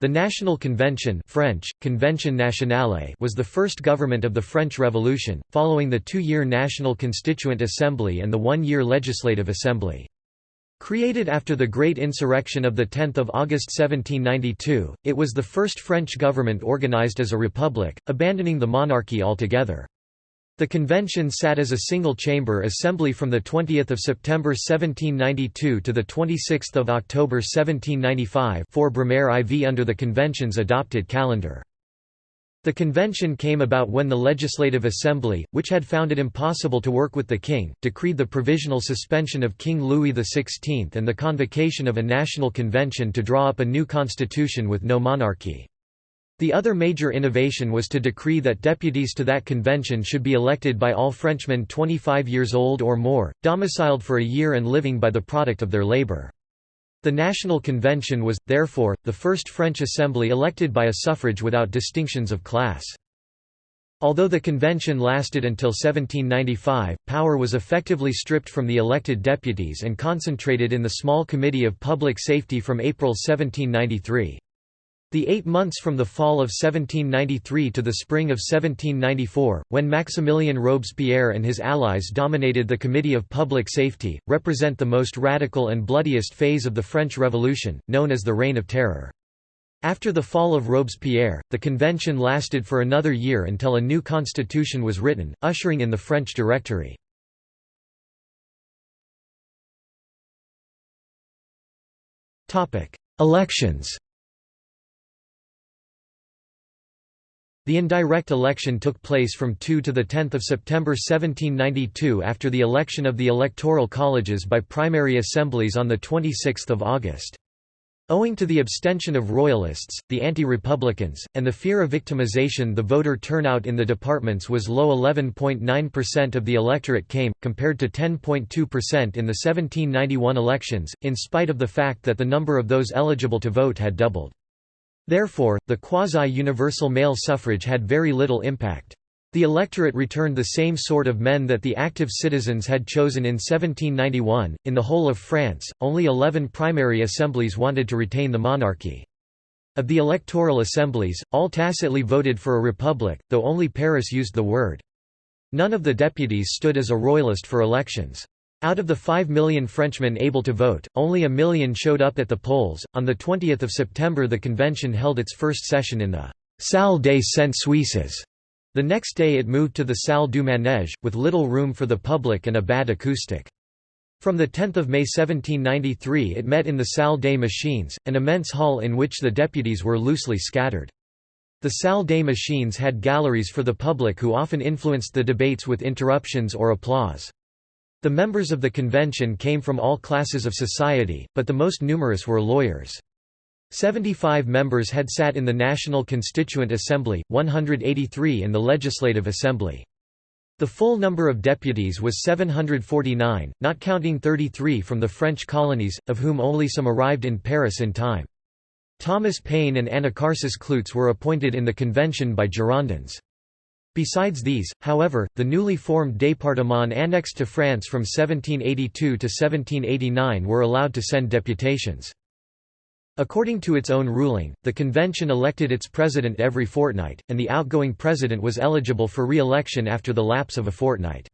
The National Convention French, Convention Nationale was the first government of the French Revolution, following the two-year National Constituent Assembly and the one-year Legislative Assembly. Created after the Great Insurrection of 10 August 1792, it was the first French government organized as a republic, abandoning the monarchy altogether. The convention sat as a single-chamber assembly from 20 September 1792 to 26 October 1795 for Brumaire IV under the convention's adopted calendar. The convention came about when the Legislative Assembly, which had found it impossible to work with the king, decreed the provisional suspension of King Louis XVI and the convocation of a national convention to draw up a new constitution with no monarchy. The other major innovation was to decree that deputies to that convention should be elected by all Frenchmen 25 years old or more, domiciled for a year and living by the product of their labor. The National Convention was, therefore, the first French assembly elected by a suffrage without distinctions of class. Although the convention lasted until 1795, power was effectively stripped from the elected deputies and concentrated in the small Committee of Public Safety from April 1793. The eight months from the fall of 1793 to the spring of 1794, when Maximilien Robespierre and his allies dominated the Committee of Public Safety, represent the most radical and bloodiest phase of the French Revolution, known as the Reign of Terror. After the fall of Robespierre, the convention lasted for another year until a new constitution was written, ushering in the French Directory. Elections The indirect election took place from 2 to 10 September 1792 after the election of the electoral colleges by primary assemblies on 26 August. Owing to the abstention of royalists, the anti-republicans, and the fear of victimization the voter turnout in the departments was low 11.9% of the electorate came, compared to 10.2% in the 1791 elections, in spite of the fact that the number of those eligible to vote had doubled. Therefore, the quasi-universal male suffrage had very little impact. The electorate returned the same sort of men that the active citizens had chosen in 1791. In the whole of France, only 11 primary assemblies wanted to retain the monarchy. Of the electoral assemblies, all tacitly voted for a republic, though only Paris used the word. None of the deputies stood as a royalist for elections. Out of the 5 million Frenchmen able to vote, only a million showed up at the polls. On the 20th of September, the convention held its first session in the Salle des Cent Suisses. The next day it moved to the Salle du Manège, with little room for the public and a bad acoustic. From the 10 May 1793 it met in the Salle des Machines, an immense hall in which the deputies were loosely scattered. The Salle des Machines had galleries for the public who often influenced the debates with interruptions or applause. The members of the convention came from all classes of society, but the most numerous were lawyers. 75 members had sat in the National Constituent Assembly, 183 in the Legislative Assembly. The full number of deputies was 749, not counting 33 from the French colonies, of whom only some arrived in Paris in time. Thomas Paine and Anacharsis Cloots were appointed in the convention by Girondins. Besides these, however, the newly formed départements annexed to France from 1782 to 1789 were allowed to send deputations. According to its own ruling, the convention elected its president every fortnight, and the outgoing president was eligible for re-election after the lapse of a fortnight.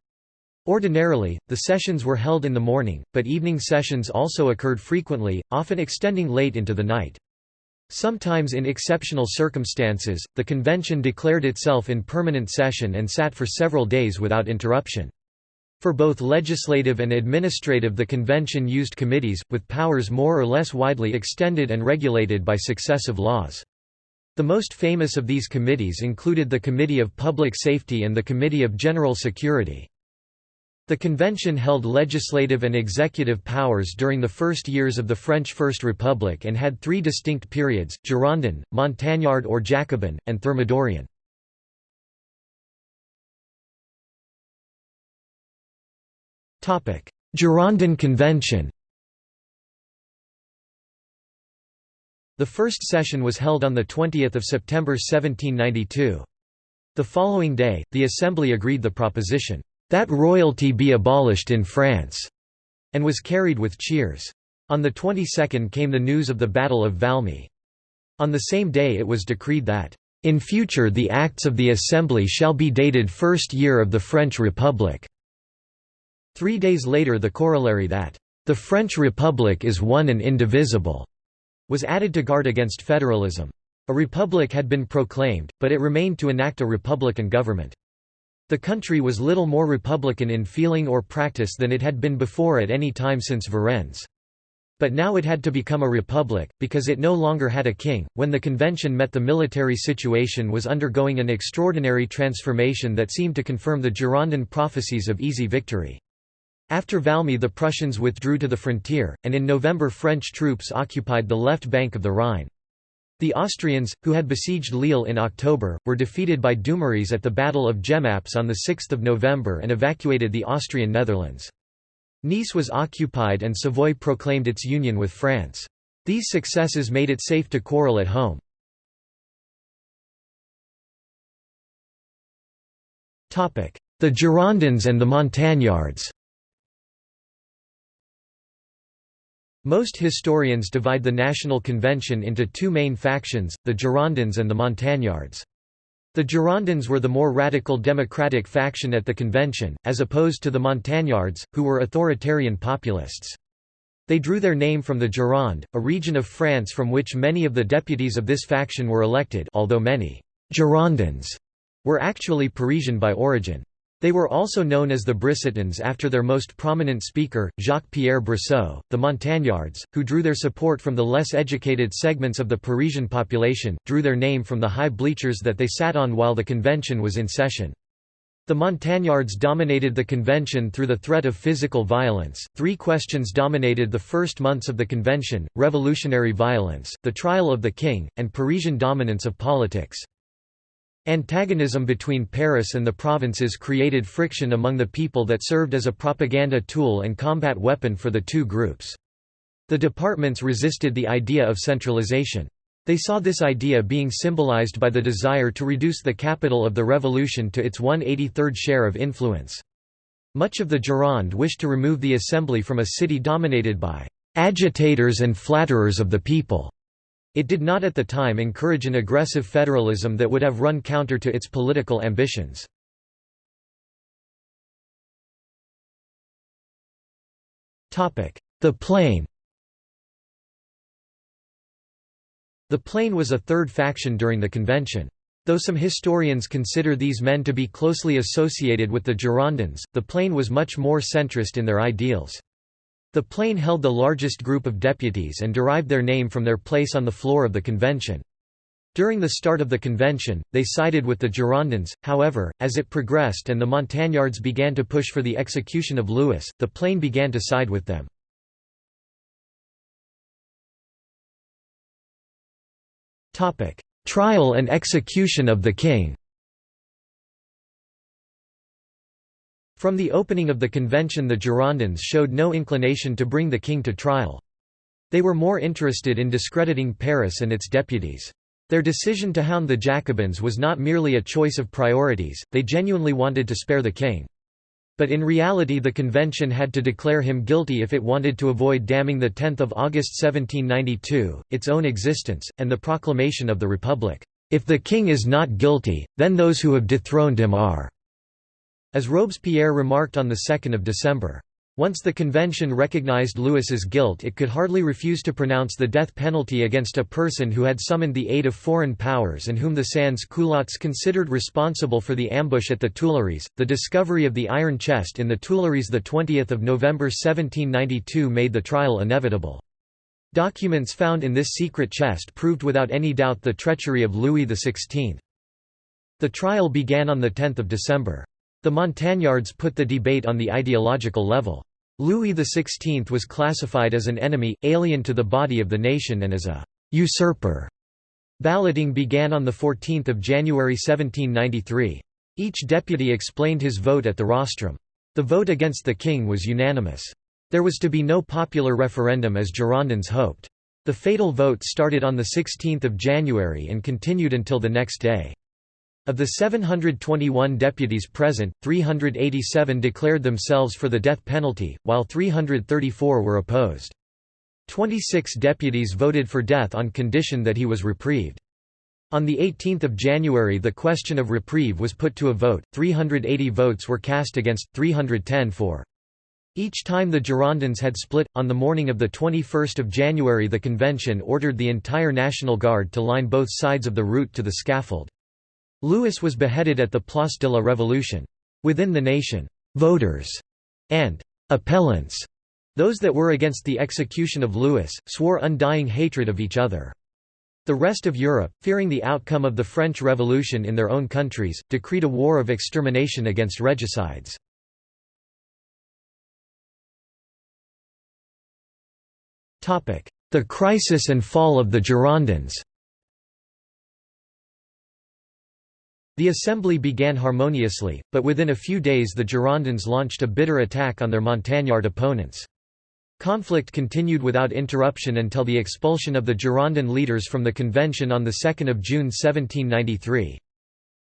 Ordinarily, the sessions were held in the morning, but evening sessions also occurred frequently, often extending late into the night. Sometimes in exceptional circumstances, the convention declared itself in permanent session and sat for several days without interruption. For both legislative and administrative the convention used committees, with powers more or less widely extended and regulated by successive laws. The most famous of these committees included the Committee of Public Safety and the Committee of General Security. The convention held legislative and executive powers during the first years of the French First Republic and had three distinct periods, Girondin, Montagnard or Jacobin, and Thermidorian. Girondin Convention The first session was held on 20 September 1792. The following day, the Assembly agreed the proposition, that royalty be abolished in France, and was carried with cheers. On the 22nd came the news of the Battle of Valmy. On the same day it was decreed that, "...in future the acts of the Assembly shall be dated first year of the French Republic." Three days later the corollary that, "...the French Republic is one and indivisible," was added to guard against federalism. A republic had been proclaimed, but it remained to enact a republican government. The country was little more republican in feeling or practice than it had been before at any time since Varennes. But now it had to become a republic, because it no longer had a king. When the convention met, the military situation was undergoing an extraordinary transformation that seemed to confirm the Girondin prophecies of easy victory. After Valmy, the Prussians withdrew to the frontier, and in November, French troops occupied the left bank of the Rhine. The Austrians, who had besieged Lille in October, were defeated by Dumouriez at the Battle of Jemappes on 6 November and evacuated the Austrian Netherlands. Nice was occupied and Savoy proclaimed its union with France. These successes made it safe to quarrel at home. The Girondins and the Montagnards Most historians divide the National Convention into two main factions, the Girondins and the Montagnards. The Girondins were the more radical democratic faction at the convention, as opposed to the Montagnards, who were authoritarian populists. They drew their name from the Gironde, a region of France from which many of the deputies of this faction were elected although many «Girondins» were actually Parisian by origin. They were also known as the Brissotins after their most prominent speaker, Jacques-Pierre Brissot. The Montagnards, who drew their support from the less educated segments of the Parisian population, drew their name from the high bleachers that they sat on while the convention was in session. The Montagnards dominated the convention through the threat of physical violence. Three questions dominated the first months of the convention revolutionary violence, the trial of the king, and Parisian dominance of politics. Antagonism between Paris and the provinces created friction among the people that served as a propaganda tool and combat weapon for the two groups. The departments resisted the idea of centralization. They saw this idea being symbolized by the desire to reduce the capital of the revolution to its 183rd share of influence. Much of the Gironde wished to remove the assembly from a city dominated by agitators and flatterers of the people. It did not at the time encourage an aggressive federalism that would have run counter to its political ambitions. The Plain The Plain was a third faction during the convention. Though some historians consider these men to be closely associated with the Girondins, the Plain was much more centrist in their ideals. The Plain held the largest group of deputies and derived their name from their place on the floor of the convention. During the start of the convention, they sided with the Girondins, however, as it progressed and the Montagnards began to push for the execution of Louis, the Plain began to side with them. Trial and execution of the king From the opening of the convention the Girondins showed no inclination to bring the king to trial. They were more interested in discrediting Paris and its deputies. Their decision to hound the Jacobins was not merely a choice of priorities, they genuinely wanted to spare the king. But in reality the convention had to declare him guilty if it wanted to avoid damning the 10th of August 1792, its own existence, and the proclamation of the Republic. If the king is not guilty, then those who have dethroned him are. As Robespierre remarked on 2 December. Once the convention recognized Louis's guilt it could hardly refuse to pronounce the death penalty against a person who had summoned the aid of foreign powers and whom the sans-culottes considered responsible for the ambush at the Tuileries. The discovery of the iron chest in the Tuileries 20 November 1792 made the trial inevitable. Documents found in this secret chest proved without any doubt the treachery of Louis XVI. The trial began on 10 December. The Montagnards put the debate on the ideological level. Louis XVI was classified as an enemy, alien to the body of the nation and as a «usurper». Balloting began on 14 January 1793. Each deputy explained his vote at the rostrum. The vote against the king was unanimous. There was to be no popular referendum as Girondins hoped. The fatal vote started on 16 January and continued until the next day. Of the 721 deputies present, 387 declared themselves for the death penalty, while 334 were opposed. Twenty-six deputies voted for death on condition that he was reprieved. On 18 January the question of reprieve was put to a vote, 380 votes were cast against, 310 for. Each time the Girondins had split, on the morning of 21 January the convention ordered the entire National Guard to line both sides of the route to the scaffold. Louis was beheaded at the Place de la Révolution. Within the nation, «voters» and «appellants» those that were against the execution of Louis, swore undying hatred of each other. The rest of Europe, fearing the outcome of the French Revolution in their own countries, decreed a war of extermination against regicides. The crisis and fall of the Girondins The assembly began harmoniously, but within a few days the Girondins launched a bitter attack on their Montagnard opponents. Conflict continued without interruption until the expulsion of the Girondin leaders from the convention on 2 June 1793.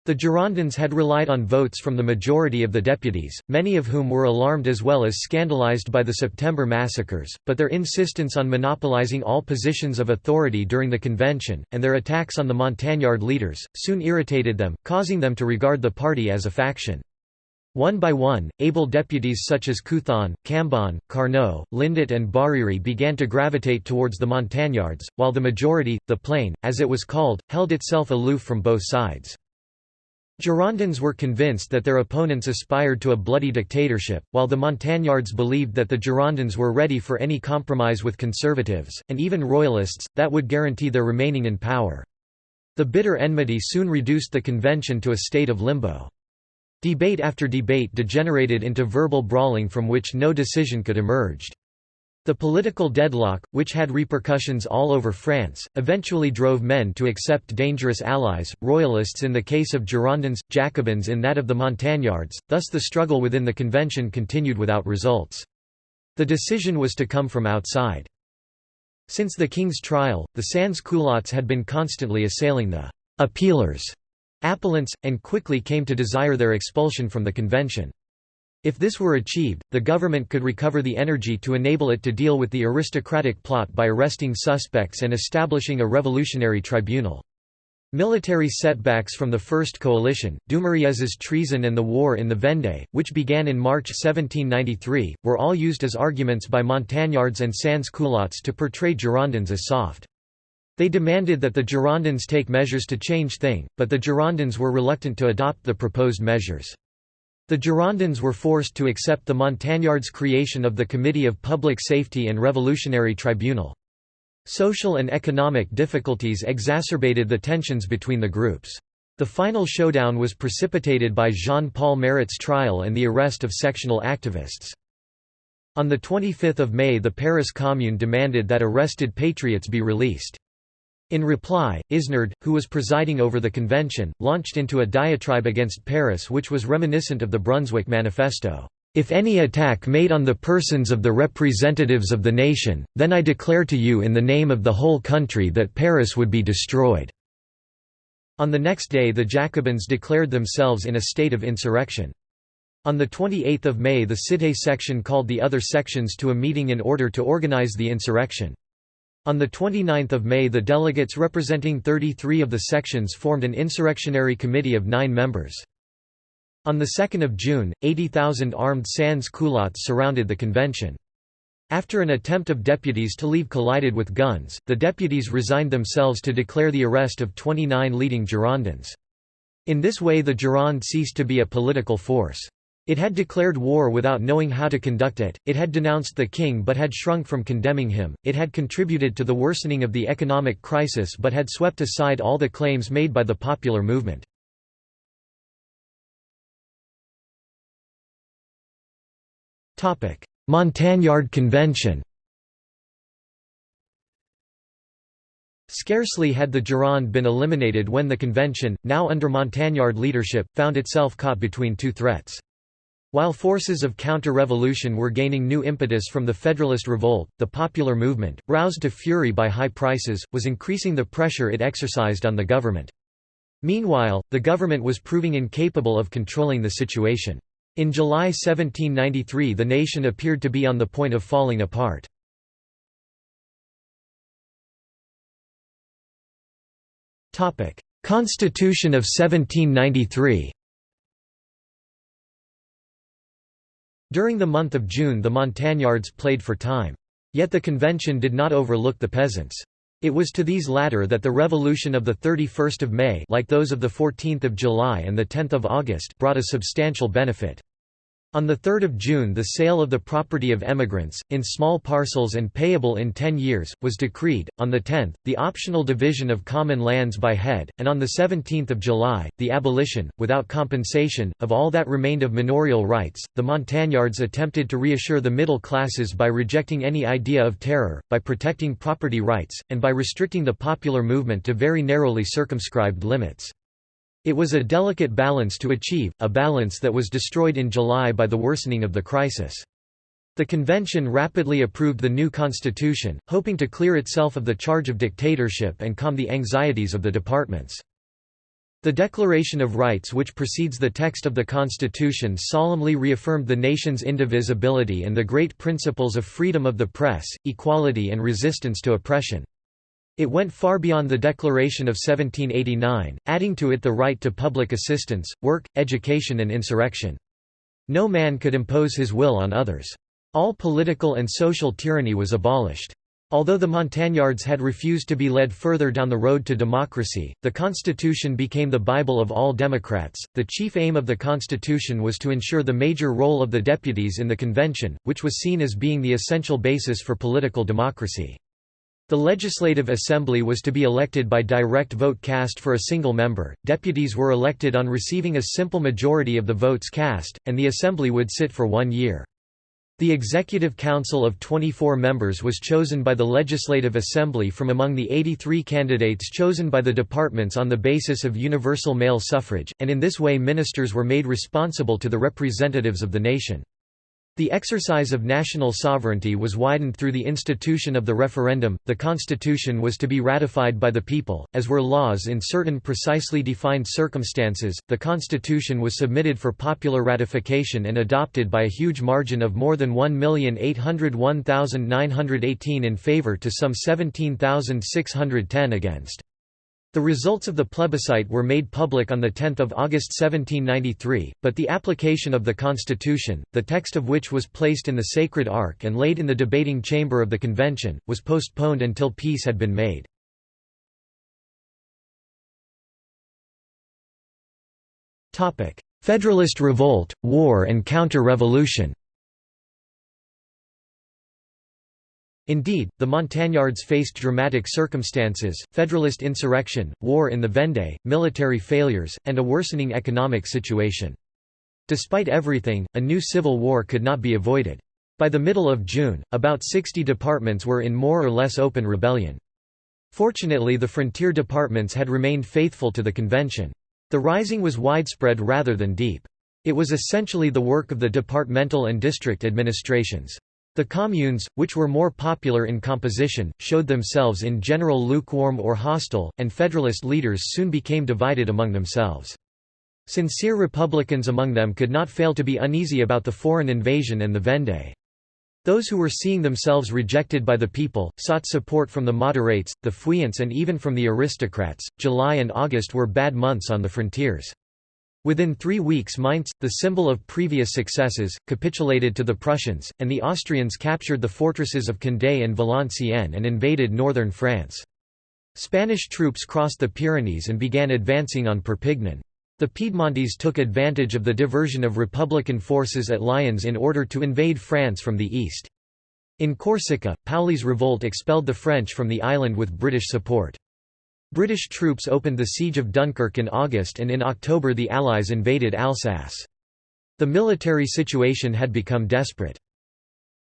The Girondins had relied on votes from the majority of the deputies, many of whom were alarmed as well as scandalized by the September massacres, but their insistence on monopolizing all positions of authority during the convention, and their attacks on the Montagnard leaders, soon irritated them, causing them to regard the party as a faction. One by one, able deputies such as Couthon, Cambon, Carnot, Lindet and Barère began to gravitate towards the Montagnards, while the majority, the Plain, as it was called, held itself aloof from both sides. Girondins were convinced that their opponents aspired to a bloody dictatorship, while the Montagnards believed that the Girondins were ready for any compromise with conservatives, and even royalists, that would guarantee their remaining in power. The bitter enmity soon reduced the convention to a state of limbo. Debate after debate degenerated into verbal brawling from which no decision could emerge. The political deadlock, which had repercussions all over France, eventually drove men to accept dangerous allies, royalists in the case of Girondins, Jacobins in that of the Montagnards, thus the struggle within the convention continued without results. The decision was to come from outside. Since the king's trial, the sans-culottes had been constantly assailing the «appealers» appellants, and quickly came to desire their expulsion from the convention. If this were achieved, the government could recover the energy to enable it to deal with the aristocratic plot by arresting suspects and establishing a revolutionary tribunal. Military setbacks from the First Coalition, Dumouriez's treason and the war in the Vendée, which began in March 1793, were all used as arguments by Montagnards and sans-culottes to portray Girondins as soft. They demanded that the Girondins take measures to change things, but the Girondins were reluctant to adopt the proposed measures. The Girondins were forced to accept the Montagnards' creation of the Committee of Public Safety and Revolutionary Tribunal. Social and economic difficulties exacerbated the tensions between the groups. The final showdown was precipitated by Jean-Paul Marat's trial and the arrest of sectional activists. On 25 May the Paris Commune demanded that arrested patriots be released. In reply, Isnard, who was presiding over the convention, launched into a diatribe against Paris which was reminiscent of the Brunswick Manifesto. If any attack made on the persons of the representatives of the nation, then I declare to you in the name of the whole country that Paris would be destroyed." On the next day the Jacobins declared themselves in a state of insurrection. On 28 May the Cité section called the other sections to a meeting in order to organize the insurrection. On 29 May the delegates representing 33 of the sections formed an insurrectionary committee of nine members. On 2 June, 80,000 armed sans-culottes surrounded the convention. After an attempt of deputies to leave collided with guns, the deputies resigned themselves to declare the arrest of 29 leading Girondins. In this way the Gironde ceased to be a political force. It had declared war without knowing how to conduct it, it had denounced the king but had shrunk from condemning him, it had contributed to the worsening of the economic crisis but had swept aside all the claims made by the popular movement. Montagnard Convention Scarcely had the Gironde been eliminated when the convention, now under Montagnard leadership, found itself caught between two threats. While forces of counter-revolution were gaining new impetus from the Federalist Revolt, the popular movement, roused to fury by high prices, was increasing the pressure it exercised on the government. Meanwhile, the government was proving incapable of controlling the situation. In July 1793 the nation appeared to be on the point of falling apart. Constitution of 1793 During the month of June the Montagnards played for time. Yet the convention did not overlook the peasants. It was to these latter that the revolution of 31 May like those of 14 July and 10 August brought a substantial benefit. On 3 June the sale of the property of emigrants, in small parcels and payable in ten years, was decreed, on the 10th, the optional division of common lands by head, and on 17 July, the abolition, without compensation, of all that remained of manorial rights. The Montagnards attempted to reassure the middle classes by rejecting any idea of terror, by protecting property rights, and by restricting the popular movement to very narrowly circumscribed limits. It was a delicate balance to achieve, a balance that was destroyed in July by the worsening of the crisis. The convention rapidly approved the new constitution, hoping to clear itself of the charge of dictatorship and calm the anxieties of the departments. The Declaration of Rights which precedes the text of the Constitution solemnly reaffirmed the nation's indivisibility and the great principles of freedom of the press, equality and resistance to oppression. It went far beyond the Declaration of 1789, adding to it the right to public assistance, work, education and insurrection. No man could impose his will on others. All political and social tyranny was abolished. Although the Montagnards had refused to be led further down the road to democracy, the Constitution became the Bible of all Democrats. The chief aim of the Constitution was to ensure the major role of the deputies in the convention, which was seen as being the essential basis for political democracy. The Legislative Assembly was to be elected by direct vote cast for a single member, deputies were elected on receiving a simple majority of the votes cast, and the Assembly would sit for one year. The Executive Council of 24 members was chosen by the Legislative Assembly from among the 83 candidates chosen by the departments on the basis of universal male suffrage, and in this way ministers were made responsible to the representatives of the nation. The exercise of national sovereignty was widened through the institution of the referendum. The constitution was to be ratified by the people, as were laws in certain precisely defined circumstances. The constitution was submitted for popular ratification and adopted by a huge margin of more than 1,801,918 in favor to some 17,610 against. The results of the plebiscite were made public on 10 August 1793, but the application of the Constitution, the text of which was placed in the Sacred Ark and laid in the debating chamber of the Convention, was postponed until peace had been made. Federalist revolt, war and counter-revolution Indeed, the Montagnards faced dramatic circumstances, Federalist insurrection, war in the Vendée, military failures, and a worsening economic situation. Despite everything, a new civil war could not be avoided. By the middle of June, about 60 departments were in more or less open rebellion. Fortunately the frontier departments had remained faithful to the convention. The rising was widespread rather than deep. It was essentially the work of the departmental and district administrations. The communes, which were more popular in composition, showed themselves in general lukewarm or hostile, and Federalist leaders soon became divided among themselves. Sincere Republicans among them could not fail to be uneasy about the foreign invasion and the Vendée. Those who were seeing themselves rejected by the people, sought support from the moderates, the feuillants and even from the aristocrats. July and August were bad months on the frontiers. Within three weeks Mainz, the symbol of previous successes, capitulated to the Prussians, and the Austrians captured the fortresses of Condé and Valenciennes and invaded northern France. Spanish troops crossed the Pyrenees and began advancing on Perpignan. The Piedmontese took advantage of the diversion of Republican forces at Lyons in order to invade France from the east. In Corsica, Paoli's revolt expelled the French from the island with British support. British troops opened the siege of Dunkirk in August and in October the Allies invaded Alsace. The military situation had become desperate.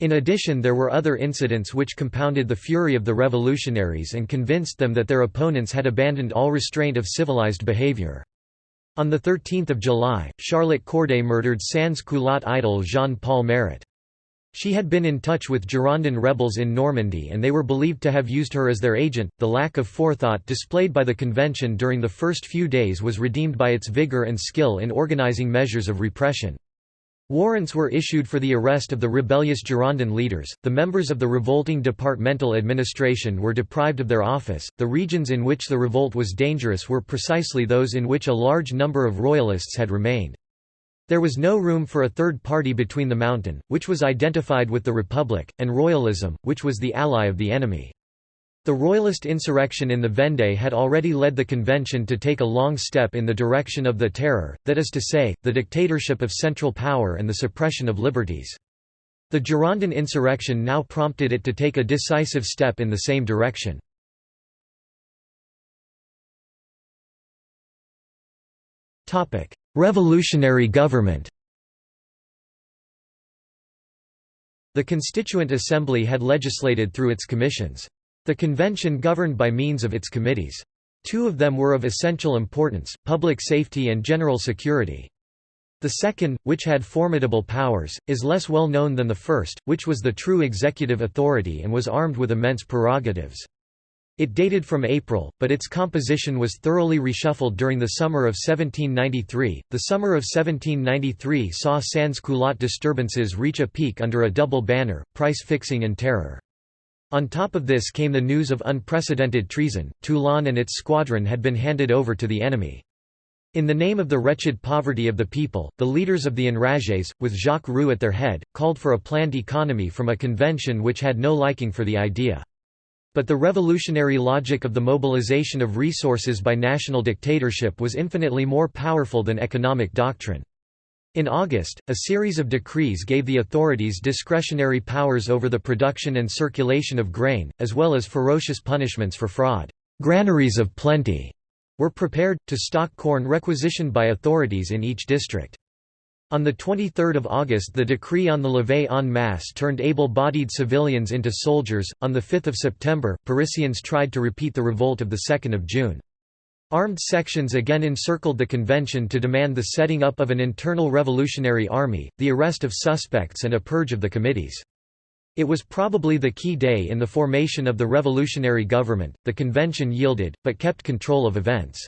In addition there were other incidents which compounded the fury of the revolutionaries and convinced them that their opponents had abandoned all restraint of civilized behavior. On 13 July, Charlotte Corday murdered sans-culotte idol Jean-Paul Marat. She had been in touch with Girondin rebels in Normandy and they were believed to have used her as their agent. The lack of forethought displayed by the convention during the first few days was redeemed by its vigor and skill in organizing measures of repression. Warrants were issued for the arrest of the rebellious Girondin leaders, the members of the revolting departmental administration were deprived of their office, the regions in which the revolt was dangerous were precisely those in which a large number of royalists had remained. There was no room for a third party between the Mountain, which was identified with the Republic, and Royalism, which was the ally of the enemy. The Royalist insurrection in the Vendée had already led the convention to take a long step in the direction of the terror, that is to say, the dictatorship of central power and the suppression of liberties. The Girondin insurrection now prompted it to take a decisive step in the same direction. Revolutionary government The Constituent Assembly had legislated through its commissions. The convention governed by means of its committees. Two of them were of essential importance, public safety and general security. The second, which had formidable powers, is less well known than the first, which was the true executive authority and was armed with immense prerogatives. It dated from April, but its composition was thoroughly reshuffled during the summer of 1793. The summer of 1793 saw sans-culotte disturbances reach a peak under a double banner, price fixing and terror. On top of this came the news of unprecedented treason, Toulon and its squadron had been handed over to the enemy. In the name of the wretched poverty of the people, the leaders of the enragés, with Jacques Roux at their head, called for a planned economy from a convention which had no liking for the idea. But the revolutionary logic of the mobilization of resources by national dictatorship was infinitely more powerful than economic doctrine. In August, a series of decrees gave the authorities discretionary powers over the production and circulation of grain, as well as ferocious punishments for fraud. Granaries of plenty were prepared, to stock corn requisitioned by authorities in each district. On 23 August the decree on the levée en masse turned able-bodied civilians into soldiers. On 5 September, Parisians tried to repeat the revolt of 2 June. Armed sections again encircled the convention to demand the setting up of an internal revolutionary army, the arrest of suspects and a purge of the committees. It was probably the key day in the formation of the revolutionary government. The convention yielded, but kept control of events.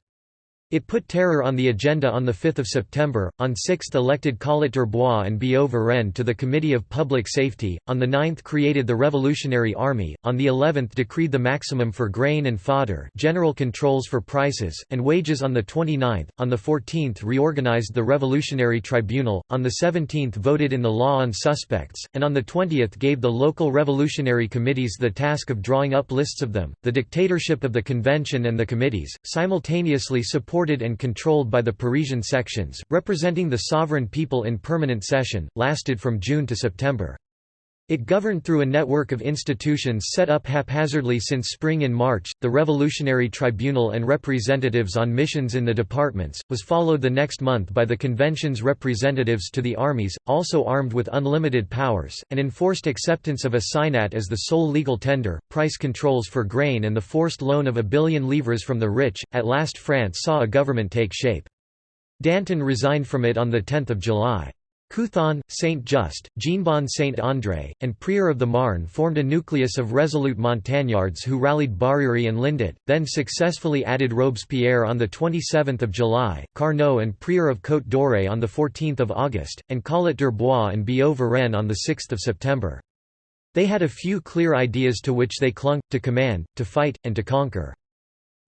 It put terror on the agenda on 5 September, on 6 elected Collot d'Herbois and Billaud Varenne to the Committee of Public Safety, on the 9th created the Revolutionary Army, on the 11th decreed the maximum for grain and fodder general controls for prices, and wages on the 29th, on the 14th reorganized the Revolutionary Tribunal, on the 17th voted in the law on suspects, and on the 20th gave the local revolutionary committees the task of drawing up lists of them. The dictatorship of the convention and the committees, simultaneously supported supported and controlled by the Parisian sections, representing the sovereign people in permanent session, lasted from June to September. It governed through a network of institutions set up haphazardly since spring in March, the Revolutionary Tribunal and representatives on missions in the departments, was followed the next month by the convention's representatives to the armies, also armed with unlimited powers, and enforced acceptance of a signat as the sole legal tender, price controls for grain and the forced loan of a billion livres from the rich. At last France saw a government take shape. Danton resigned from it on 10 July. Couthon, Saint-Just, Jeanbon Saint-André, and Prieur of the Marne formed a nucleus of resolute montagnards who rallied Barère and Lindet, then successfully added Robespierre on 27 July, Carnot and Prieur of Côte-d'Or on 14 August, and Collot d'Herbois and Billaud Varenne on 6 September. They had a few clear ideas to which they clung, to command, to fight, and to conquer.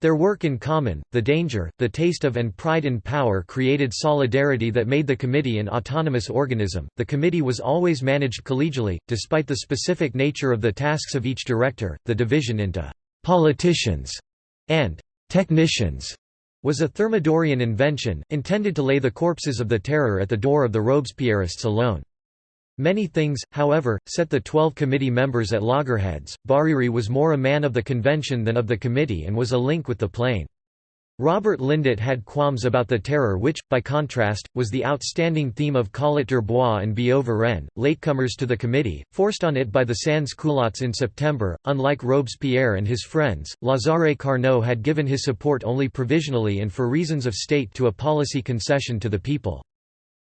Their work in common, the danger, the taste of and pride in power created solidarity that made the committee an autonomous organism. The committee was always managed collegially, despite the specific nature of the tasks of each director. The division into politicians and technicians was a Thermidorian invention, intended to lay the corpses of the terror at the door of the Robespierrists alone. Many things, however, set the twelve committee members at loggerheads. Barère was more a man of the convention than of the committee and was a link with the plain. Robert Lindet had qualms about the terror which, by contrast, was the outstanding theme of Collot d'Herbois and Billaud Varenne, latecomers to the committee, forced on it by the sans-culottes in September. Unlike Robespierre and his friends, Lazare Carnot had given his support only provisionally and for reasons of state to a policy concession to the people.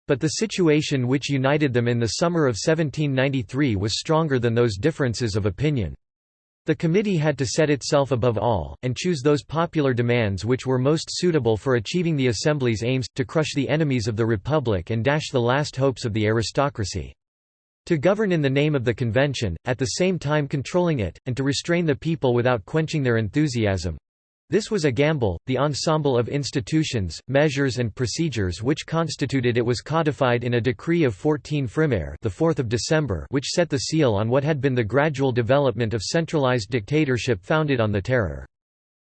But the situation which united them in the summer of 1793 was stronger than those differences of opinion. The committee had to set itself above all, and choose those popular demands which were most suitable for achieving the Assembly's aims, to crush the enemies of the Republic and dash the last hopes of the aristocracy. To govern in the name of the convention, at the same time controlling it, and to restrain the people without quenching their enthusiasm, this was a gamble. The ensemble of institutions, measures and procedures which constituted it was codified in a decree of 14 Frimaire, the 4th of December, which set the seal on what had been the gradual development of centralized dictatorship founded on the terror.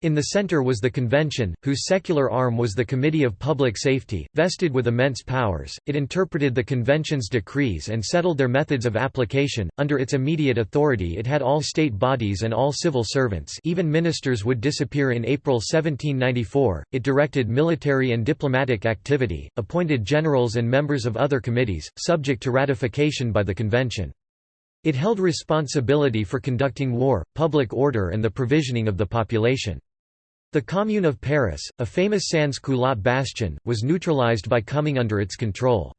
In the center was the convention, whose secular arm was the Committee of Public Safety, vested with immense powers. It interpreted the convention's decrees and settled their methods of application. Under its immediate authority, it had all state bodies and all civil servants, even ministers would disappear in April 1794. It directed military and diplomatic activity, appointed generals and members of other committees, subject to ratification by the convention. It held responsibility for conducting war, public order and the provisioning of the population. The Commune of Paris, a famous sans-culotte bastion, was neutralized by coming under its control.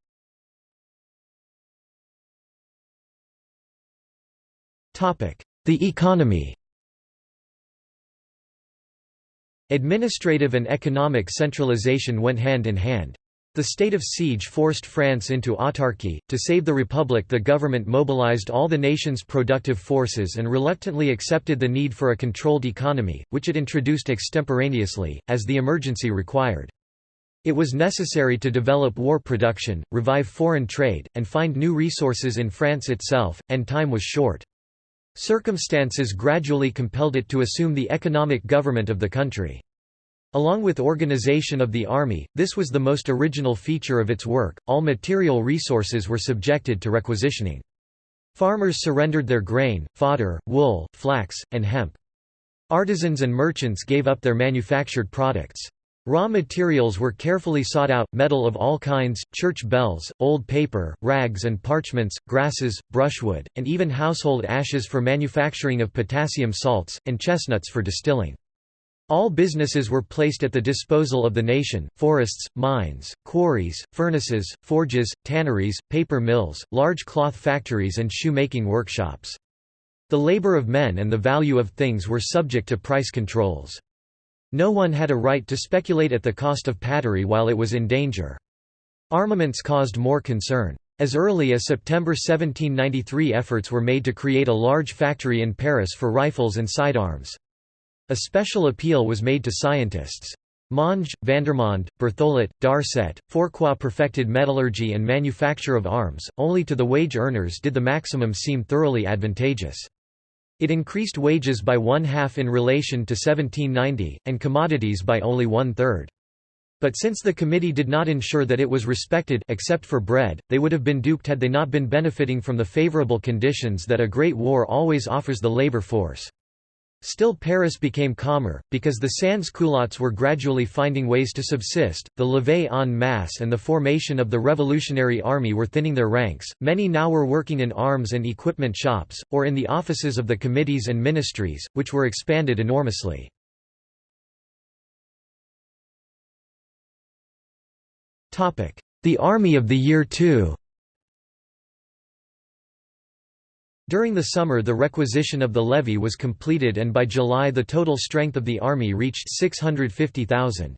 The economy Administrative and economic centralization went hand in hand. The state of siege forced France into autarky. To save the Republic, the government mobilized all the nation's productive forces and reluctantly accepted the need for a controlled economy, which it introduced extemporaneously, as the emergency required. It was necessary to develop war production, revive foreign trade, and find new resources in France itself, and time was short. Circumstances gradually compelled it to assume the economic government of the country. Along with organization of the army, this was the most original feature of its work, all material resources were subjected to requisitioning. Farmers surrendered their grain, fodder, wool, flax, and hemp. Artisans and merchants gave up their manufactured products. Raw materials were carefully sought out, metal of all kinds, church bells, old paper, rags and parchments, grasses, brushwood, and even household ashes for manufacturing of potassium salts, and chestnuts for distilling. All businesses were placed at the disposal of the nation, forests, mines, quarries, furnaces, forges, tanneries, paper mills, large cloth factories and shoemaking workshops. The labor of men and the value of things were subject to price controls. No one had a right to speculate at the cost of patrie while it was in danger. Armaments caused more concern. As early as September 1793 efforts were made to create a large factory in Paris for rifles and sidearms. A special appeal was made to scientists. Monge, Vandermonde, Berthollet, Darcet, Fourcroy perfected metallurgy and manufacture of arms, only to the wage earners did the maximum seem thoroughly advantageous. It increased wages by one-half in relation to 1790, and commodities by only one-third. But since the committee did not ensure that it was respected except for bread, they would have been duped had they not been benefiting from the favorable conditions that a great war always offers the labor force. Still Paris became calmer, because the sans-culottes were gradually finding ways to subsist, the levée en masse and the formation of the Revolutionary Army were thinning their ranks, many now were working in arms and equipment shops, or in the offices of the committees and ministries, which were expanded enormously. The Army of the Year II During the summer the requisition of the levy was completed and by July the total strength of the army reached 650,000.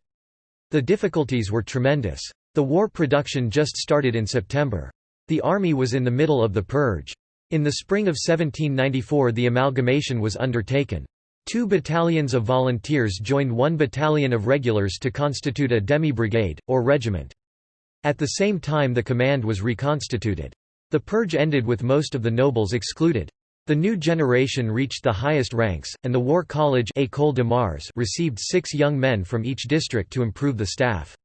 The difficulties were tremendous. The war production just started in September. The army was in the middle of the purge. In the spring of 1794 the amalgamation was undertaken. Two battalions of volunteers joined one battalion of regulars to constitute a demi-brigade, or regiment. At the same time the command was reconstituted. The purge ended with most of the nobles excluded. The new generation reached the highest ranks, and the War College École de Mars received six young men from each district to improve the staff.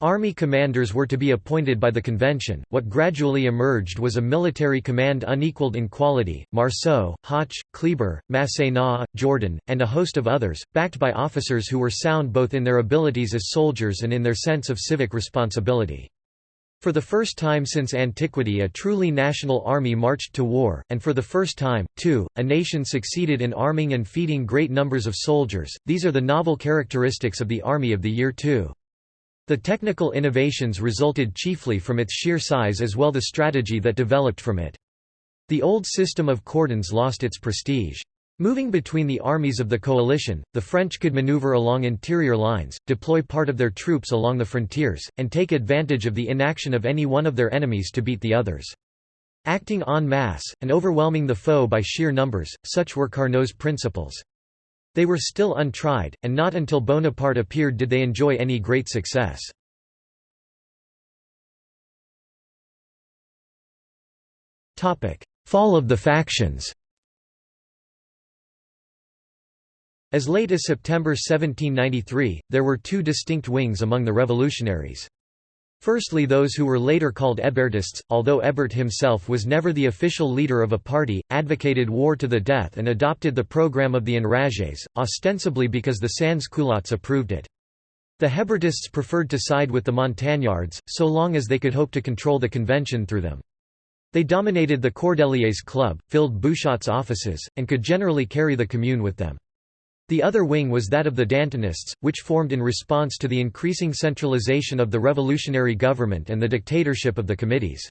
Army commanders were to be appointed by the convention. What gradually emerged was a military command unequaled in quality. Marceau, Hoche, Kleber, Masséna, Jourdan, and a host of others, backed by officers who were sound both in their abilities as soldiers and in their sense of civic responsibility. For the first time since antiquity a truly national army marched to war, and for the first time, too, a nation succeeded in arming and feeding great numbers of soldiers. These are the novel characteristics of the Army of the Year too. The technical innovations resulted chiefly from its sheer size as well the strategy that developed from it. The old system of cordons lost its prestige. Moving between the armies of the coalition, the French could maneuver along interior lines, deploy part of their troops along the frontiers, and take advantage of the inaction of any one of their enemies to beat the others. Acting en masse, and overwhelming the foe by sheer numbers, such were Carnot's principles. They were still untried, and not until Bonaparte appeared did they enjoy any great success. Fall of the factions As late as September 1793, there were two distinct wings among the revolutionaries. Firstly those who were later called Hébertists, although Hébert himself was never the official leader of a party, advocated war to the death and adopted the program of the enragés, ostensibly because the sans-culottes approved it. The Hébertists preferred to side with the Montagnards, so long as they could hope to control the convention through them. They dominated the Cordeliers Club, filled Bouchotte's offices, and could generally carry the commune with them. The other wing was that of the Dantonists, which formed in response to the increasing centralization of the revolutionary government and the dictatorship of the committees.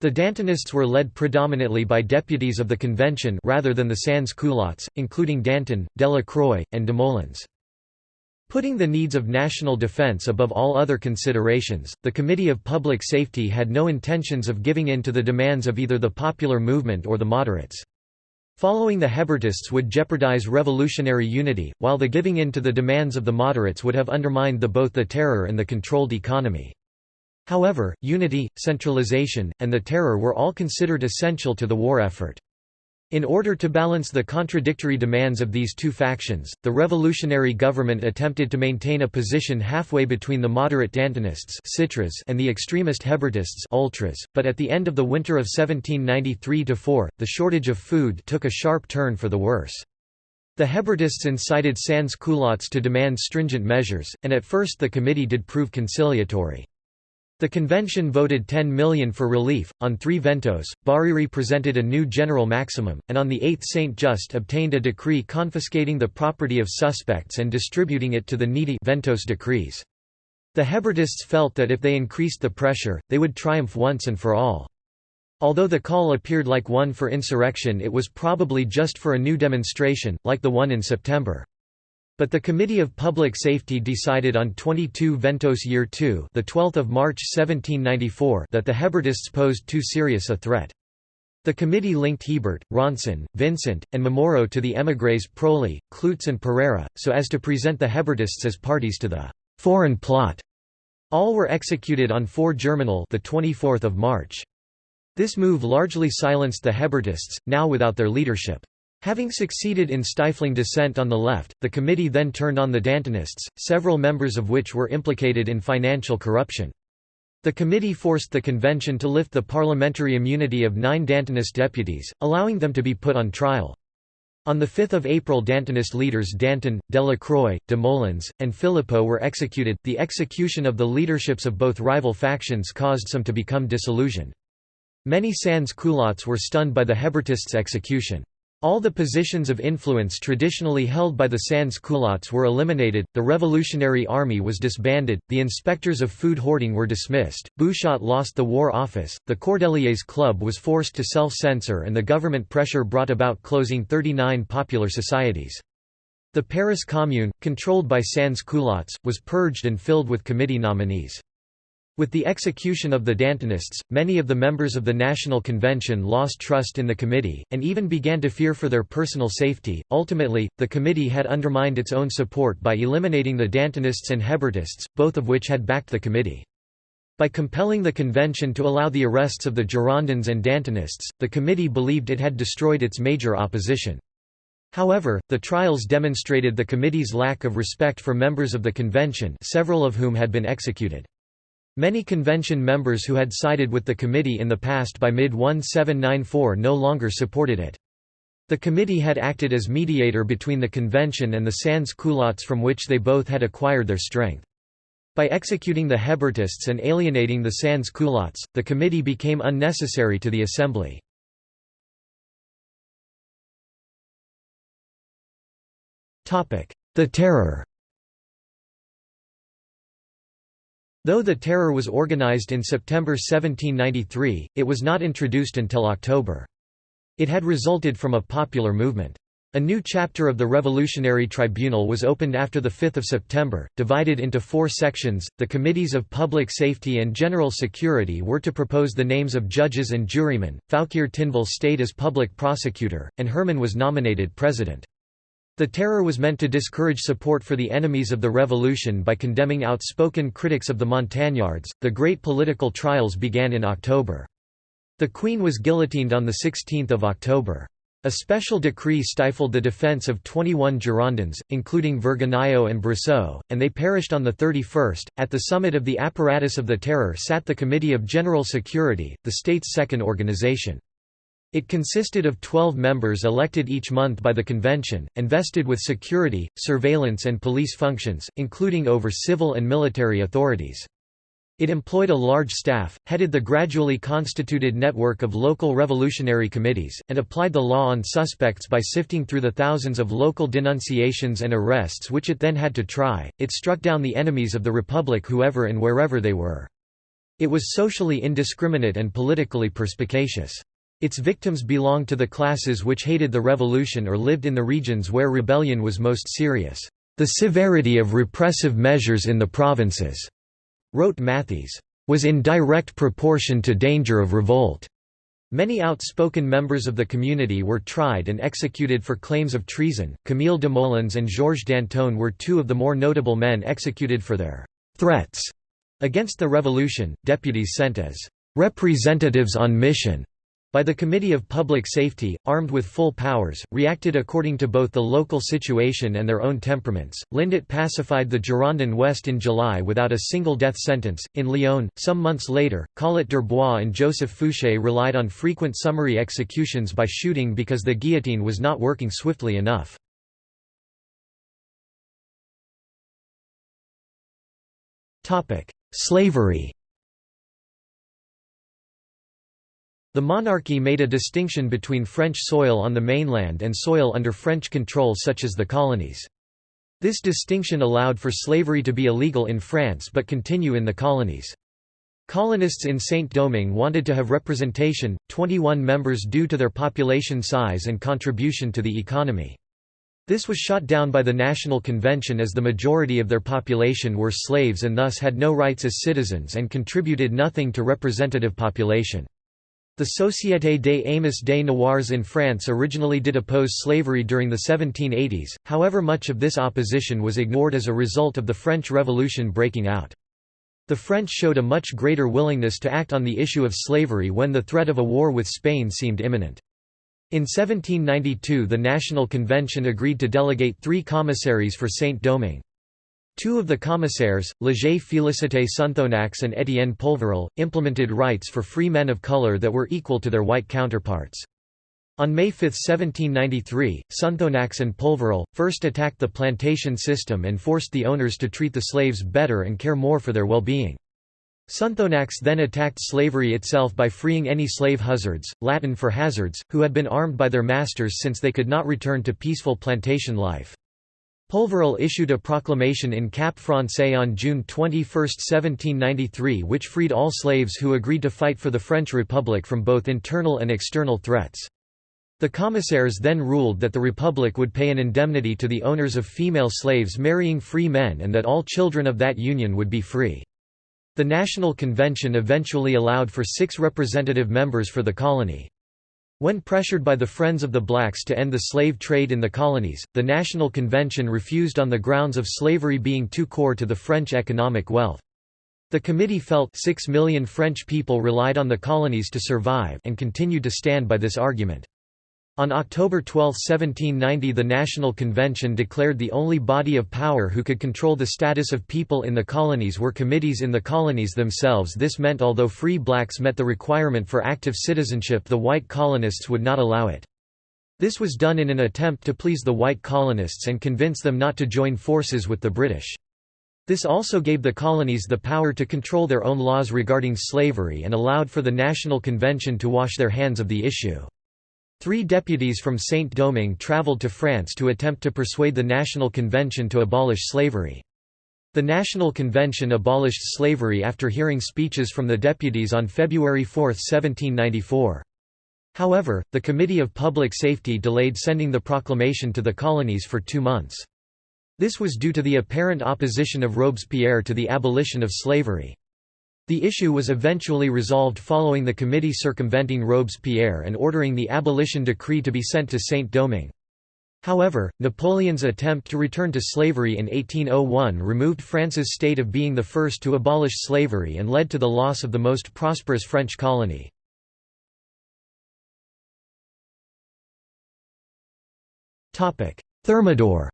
The Dantonists were led predominantly by deputies of the convention rather than the sans-culottes, including Danton, Delacroix, and Desmoulins. Putting the needs of national defense above all other considerations, the Committee of Public Safety had no intentions of giving in to the demands of either the popular movement or the moderates. Following the Hébertists would jeopardize revolutionary unity, while the giving in to the demands of the moderates would have undermined the both the terror and the controlled economy. However, unity, centralization, and the terror were all considered essential to the war effort. In order to balance the contradictory demands of these two factions, the revolutionary government attempted to maintain a position halfway between the moderate Dantonists and the extremist Hébertists ultras, but at the end of the winter of 1793–4, the shortage of food took a sharp turn for the worse. The Hébertists incited sans-culottes to demand stringent measures, and at first the committee did prove conciliatory. The convention voted 10 million for relief. On three Ventôse, Barère presented a new general maximum, and on the 8th Saint Just obtained a decree confiscating the property of suspects and distributing it to the needy Ventôse decrees. The Hébertists felt that if they increased the pressure, they would triumph once and for all. Although the call appeared like one for insurrection it was probably just for a new demonstration, like the one in September. But the Committee of Public Safety decided on 22 Ventôse Year 2 the 12th of March 1794 that the Hébertists posed too serious a threat. The committee linked Hebert, Ronsin, Vincent, and Momoro to the émigrés Proli, Clootz and Pereira, so as to present the Hébertists as parties to the «foreign plot». All were executed on 4 Germinal the 24th of March. This move largely silenced the Hébertists, now without their leadership. Having succeeded in stifling dissent on the left, the committee then turned on the Dantonists, several members of which were implicated in financial corruption. The committee forced the convention to lift the parliamentary immunity of nine Dantonist deputies, allowing them to be put on trial. On 5 April Dantonist leaders Danton, Delacroix, Desmoulins, and Philippeaux were executed. The execution of the leaderships of both rival factions caused some to become disillusioned. Many sans-culottes were stunned by the Hébertists' execution. All the positions of influence traditionally held by the sans-culottes were eliminated, the Revolutionary Army was disbanded, the inspectors of food hoarding were dismissed, Bouchotte lost the War Office, the Cordeliers Club was forced to self-censor and the government pressure brought about closing 39 popular societies. The Paris Commune, controlled by sans-culottes, was purged and filled with committee nominees. With the execution of the Dantonists, many of the members of the National Convention lost trust in the committee, and even began to fear for their personal safety. Ultimately, the committee had undermined its own support by eliminating the Dantonists and Hébertists, both of which had backed the committee. By compelling the convention to allow the arrests of the Girondins and Dantonists, the committee believed it had destroyed its major opposition. However, the trials demonstrated the committee's lack of respect for members of the convention several of whom had been executed. Many convention members who had sided with the committee in the past by mid-1794 no longer supported it. The committee had acted as mediator between the convention and the sans-culottes from which they both had acquired their strength. By executing the Hébertists and alienating the sans-culottes, the committee became unnecessary to the assembly. The Terror Though the terror was organized in September 1793, it was not introduced until October. It had resulted from a popular movement. A new chapter of the Revolutionary Tribunal was opened after 5 September, divided into four sections. The Committees of Public Safety and General Security were to propose the names of judges and jurymen. Fouquier Tinville stayed as public prosecutor, and Herman was nominated president. The terror was meant to discourage support for the enemies of the revolution by condemning outspoken critics of the Montagnards. The great political trials began in October. The Queen was guillotined on 16 October. A special decree stifled the defence of 21 Girondins, including Vergniaud and Brissot, and they perished on the 31st. At the summit of the apparatus of the terror sat the Committee of General Security, the state's second organization. It consisted of 12 members elected each month by the convention, and vested with security, surveillance and police functions, including over civil and military authorities. It employed a large staff, headed the gradually constituted network of local revolutionary committees, and applied the law on suspects by sifting through the thousands of local denunciations and arrests which it then had to try. It struck down the enemies of the Republic whoever and wherever they were. It was socially indiscriminate and politically perspicacious. Its victims belonged to the classes which hated the revolution or lived in the regions where rebellion was most serious. The severity of repressive measures in the provinces wrote Mathiez, was in direct proportion to danger of revolt. Many outspoken members of the community were tried and executed for claims of treason. Camille Desmoulins and Georges Danton were two of the more notable men executed for their threats against the revolution. Deputies sent as representatives on mission by the Committee of Public Safety, armed with full powers, reacted according to both the local situation and their own temperaments. Lindet pacified the Girondin West in July without a single death sentence. In Lyon, some months later, Collot d'Herbois and Joseph Fouché relied on frequent summary executions by shooting because the guillotine was not working swiftly enough. Slavery The monarchy made a distinction between French soil on the mainland and soil under French control such as the colonies. This distinction allowed for slavery to be illegal in France but continue in the colonies. Colonists in Saint-Domingue wanted to have representation, 21 members due to their population size and contribution to the economy. This was shot down by the National Convention as the majority of their population were slaves and thus had no rights as citizens and contributed nothing to representative population. The Société des Amis des Noirs in France originally did oppose slavery during the 1780s, however much of this opposition was ignored as a result of the French Revolution breaking out. The French showed a much greater willingness to act on the issue of slavery when the threat of a war with Spain seemed imminent. In 1792 the National Convention agreed to delegate three commissaries for Saint-Domingue. Two of the commissaires, Léger Félicité Sonthonax and Étienne Polverel, implemented rights for free men of color that were equal to their white counterparts. On May 5, 1793, Sonthonax and Polverel, first attacked the plantation system and forced the owners to treat the slaves better and care more for their well-being. Sonthonax then attacked slavery itself by freeing any slave huzzards, Latin for hazards, who had been armed by their masters since they could not return to peaceful plantation life. Polverel issued a proclamation in Cap Français on June 21, 1793 which freed all slaves who agreed to fight for the French Republic from both internal and external threats. The commissaires then ruled that the Republic would pay an indemnity to the owners of female slaves marrying free men and that all children of that union would be free. The National Convention eventually allowed for six representative members for the colony. When pressured by the Friends of the Blacks to end the slave trade in the colonies, the National Convention refused on the grounds of slavery being too core to the French economic wealth. The committee felt 6 million French people relied on the colonies to survive and continued to stand by this argument. On October 12, 1790 the National Convention declared the only body of power who could control the status of people in the colonies were committees in the colonies themselves this meant although free blacks met the requirement for active citizenship the white colonists would not allow it. This was done in an attempt to please the white colonists and convince them not to join forces with the British. This also gave the colonies the power to control their own laws regarding slavery and allowed for the National Convention to wash their hands of the issue. Three deputies from Saint-Domingue travelled to France to attempt to persuade the National Convention to abolish slavery. The National Convention abolished slavery after hearing speeches from the deputies on February 4, 1794. However, the Committee of Public Safety delayed sending the proclamation to the colonies for two months. This was due to the apparent opposition of Robespierre to the abolition of slavery. The issue was eventually resolved following the committee circumventing Robespierre and ordering the abolition decree to be sent to Saint-Domingue. However, Napoleon's attempt to return to slavery in 1801 removed France's state of being the first to abolish slavery and led to the loss of the most prosperous French colony. Thermidor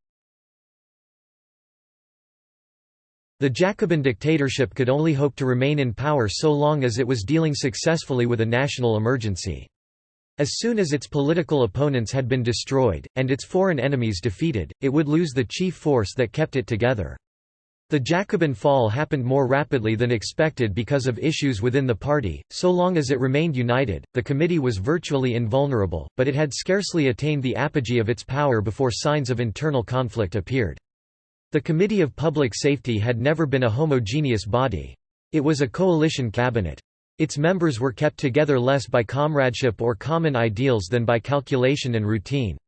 The Jacobin dictatorship could only hope to remain in power so long as it was dealing successfully with a national emergency. As soon as its political opponents had been destroyed, and its foreign enemies defeated, it would lose the chief force that kept it together. The Jacobin fall happened more rapidly than expected because of issues within the party. So long as it remained united, the committee was virtually invulnerable, but it had scarcely attained the apogee of its power before signs of internal conflict appeared. The Committee of Public Safety had never been a homogeneous body. It was a coalition cabinet. Its members were kept together less by comradeship or common ideals than by calculation and routine.